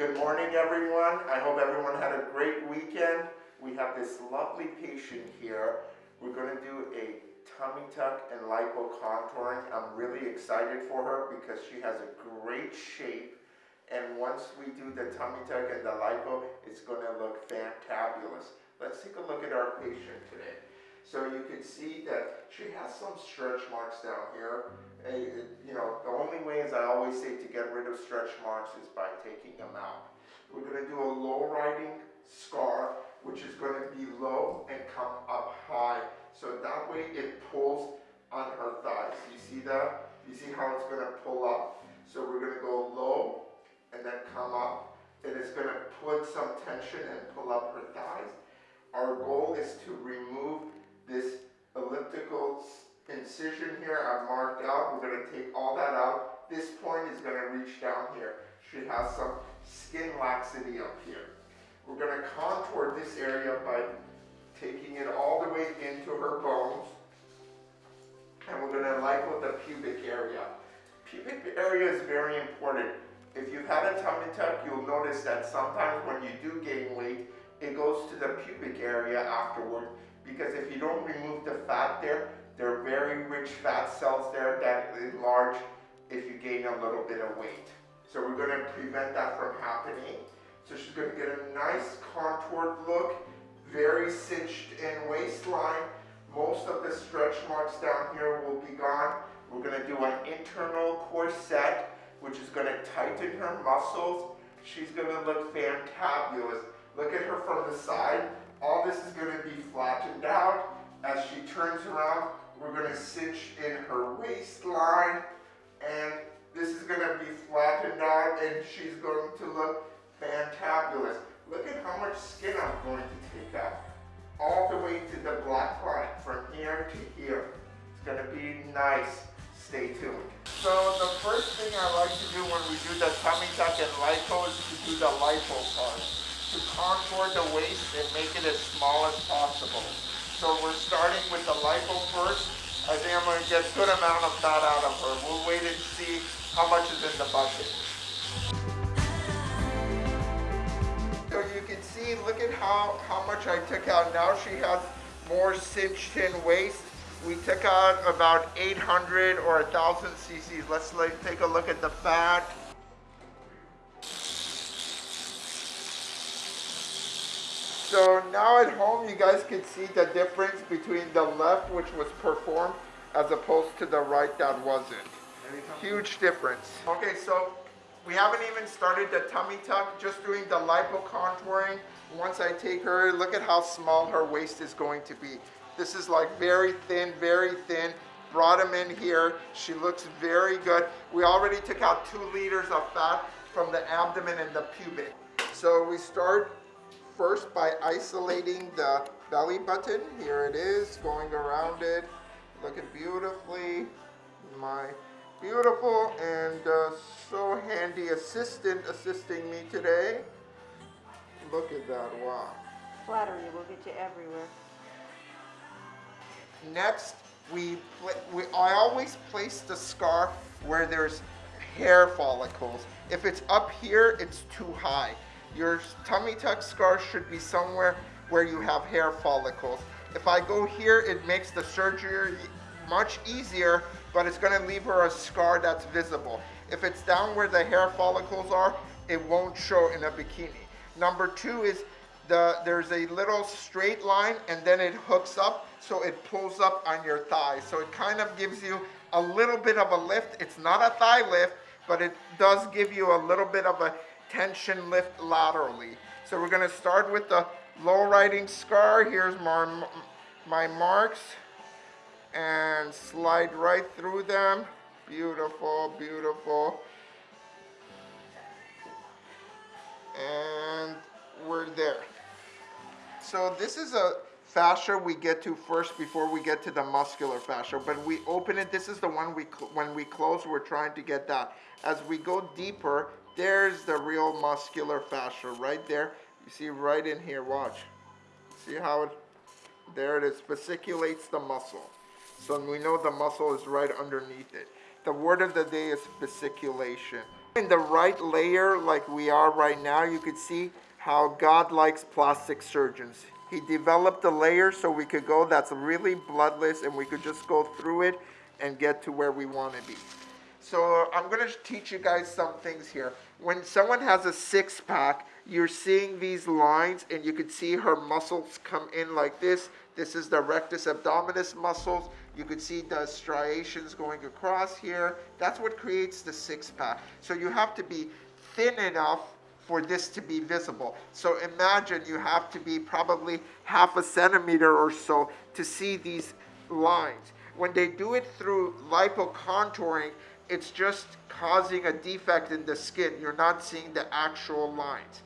Good morning, everyone. I hope everyone had a great weekend. We have this lovely patient here. We're going to do a tummy tuck and lipo contouring. I'm really excited for her because she has a great shape. And once we do the tummy tuck and the lipo, it's going to look fantabulous. Let's take a look at our patient today. So you can see that she has some stretch marks down here. You know, the only way, as I always say, to get rid of stretch marks is by taking them out. We're going to do a low riding scar, which is going to be low and come up high. So that way it pulls on her thighs. You see that? You see how it's going to pull up? So we're going to go low and then come up. And it's going to put some tension and pull up her thighs. Our goal is to remove this elliptical incision here I've marked out. We're going to take all that out. This point is going to reach down here. She has some skin laxity up here. We're going to contour this area by taking it all the way into her bones. And we're going to lipo the pubic area. Pubic area is very important. If you've had a tummy tuck, you'll notice that sometimes when you do gain weight, it goes to the pubic area afterward because if you don't remove the fat there, there are very rich fat cells there that enlarge if you gain a little bit of weight. So we're going to prevent that from happening. So she's going to get a nice contoured look, very cinched in waistline. Most of the stretch marks down here will be gone. We're going to do an internal corset, which is going to tighten her muscles. She's going to look fantabulous. Look at her from the side. All this is going to be flattened out. As she turns around, we're going to cinch in her waistline. And this is going to be flattened out and she's going to look fantabulous. Look at how much skin I'm going to take out. All the way to the black line, from here to here. It's going to be nice. Stay tuned. So the first thing I like to do when we do the tummy tuck and lipo is to do the lipo part to contour the waist and make it as small as possible. So we're starting with the lipo first. I think I'm going to get a good amount of fat out of her. We'll wait and see how much is in the bucket. So you can see, look at how, how much I took out. Now she has more cinched in waist. We took out about 800 or 1,000 cc's. Let's like, take a look at the fat. So now at home, you guys can see the difference between the left, which was performed, as opposed to the right that wasn't. Huge difference. Okay, so we haven't even started the tummy tuck, just doing the lipo contouring. Once I take her, look at how small her waist is going to be. This is like very thin, very thin. Brought him in here. She looks very good. We already took out two liters of fat from the abdomen and the pubic. So we start first by isolating the belly button. Here it is, going around it, looking beautifully. My beautiful and uh, so handy assistant assisting me today. Look at that, wow. Flattery will get you everywhere. Next, we, we I always place the scarf where there's hair follicles. If it's up here, it's too high. Your tummy tuck scar should be somewhere where you have hair follicles. If I go here, it makes the surgery much easier, but it's gonna leave her a scar that's visible. If it's down where the hair follicles are, it won't show in a bikini. Number two is the, there's a little straight line and then it hooks up, so it pulls up on your thigh. So it kind of gives you a little bit of a lift. It's not a thigh lift, but it does give you a little bit of a tension lift laterally. So we're going to start with the low riding scar. Here's my, my marks and slide right through them. Beautiful, beautiful. And we're there. So this is a fascia we get to first before we get to the muscular fascia. But we open it, this is the one we when we close, we're trying to get that. As we go deeper, there's the real muscular fascia right there. You see right in here, watch. See how it, there it is, fasciculates the muscle. So we know the muscle is right underneath it. The word of the day is fasciculation. in the right layer like we are right now, you could see how God likes plastic surgeons. He developed a layer so we could go that's really bloodless and we could just go through it and get to where we want to be. So I'm going to teach you guys some things here. When someone has a six pack, you're seeing these lines and you can see her muscles come in like this. This is the rectus abdominis muscles. You could see the striations going across here. That's what creates the six pack. So you have to be thin enough for this to be visible. So imagine you have to be probably half a centimeter or so to see these lines. When they do it through lipocontouring, it's just causing a defect in the skin. You're not seeing the actual lines.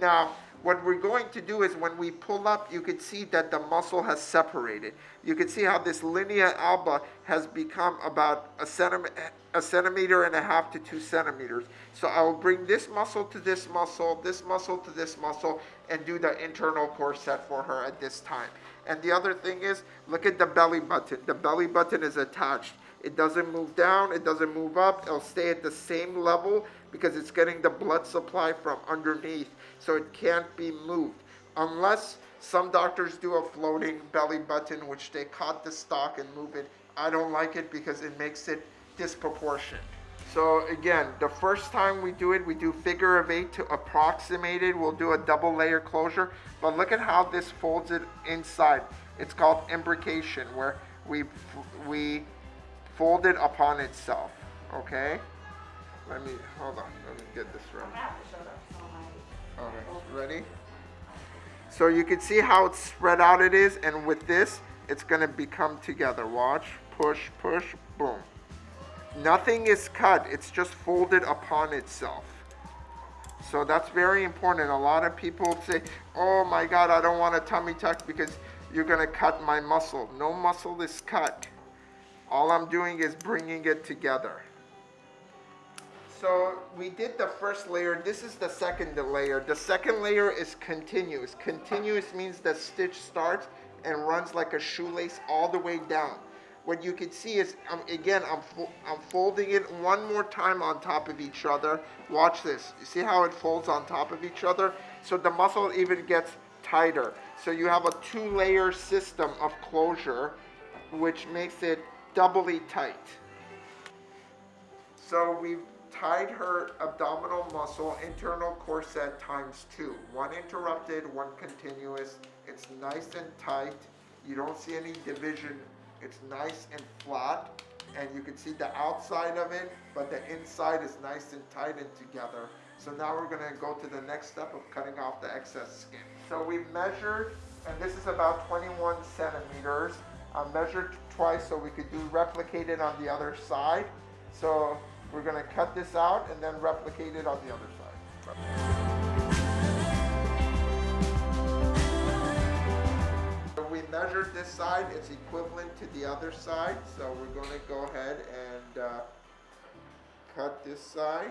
Now, what we're going to do is when we pull up, you can see that the muscle has separated. You can see how this linea alba has become about a centimeter, a centimeter and a half to two centimeters. So I will bring this muscle to this muscle, this muscle to this muscle, and do the internal corset for her at this time. And the other thing is, look at the belly button. The belly button is attached. It doesn't move down, it doesn't move up, it'll stay at the same level because it's getting the blood supply from underneath, so it can't be moved. Unless some doctors do a floating belly button, which they cut the stalk and move it. I don't like it because it makes it disproportionate. So again, the first time we do it, we do figure of eight to approximate it. We'll do a double layer closure, but look at how this folds it inside. It's called imbrication, where we, we fold it upon itself, okay? Let me, hold on, let me get this right. Okay, ready? So you can see how it's spread out it is, and with this, it's gonna become together. Watch, push, push, boom. Nothing is cut, it's just folded upon itself. So that's very important. A lot of people say, oh my God, I don't want a tummy tuck because you're gonna cut my muscle. No muscle is cut. All I'm doing is bringing it together. So we did the first layer. This is the second layer. The second layer is continuous. Continuous means the stitch starts and runs like a shoelace all the way down. What you can see is, um, again, I'm, fo I'm folding it one more time on top of each other. Watch this. You see how it folds on top of each other? So the muscle even gets tighter. So you have a two-layer system of closure, which makes it doubly tight. So we've tied her abdominal muscle internal corset times two. One interrupted, one continuous. It's nice and tight. You don't see any division. It's nice and flat. And you can see the outside of it, but the inside is nice and tight and together. So now we're gonna go to the next step of cutting off the excess skin. So we've measured, and this is about 21 centimeters. Measured twice so we could do replicate it on the other side. So we're gonna cut this out and then replicate it on the other side. So we measured this side, it's equivalent to the other side. So we're gonna go ahead and uh, cut this side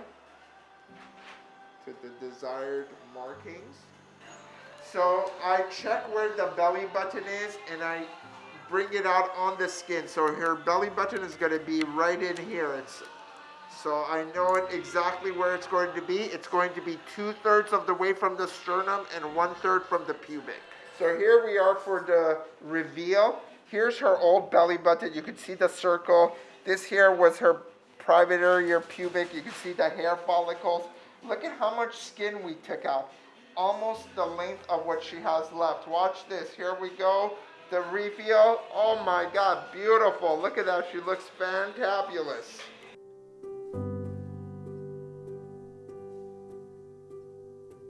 to the desired markings. So I check where the belly button is and I bring it out on the skin. So her belly button is going to be right in here. It's so I know exactly where it's going to be. It's going to be two thirds of the way from the sternum and one third from the pubic. So here we are for the reveal. Here's her old belly button. You can see the circle. This here was her private area pubic. You can see the hair follicles. Look at how much skin we took out. Almost the length of what she has left. Watch this. Here we go. The reveal. Oh my God, beautiful. Look at that. She looks fantabulous.